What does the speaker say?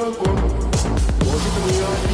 vagou. Hoje criança.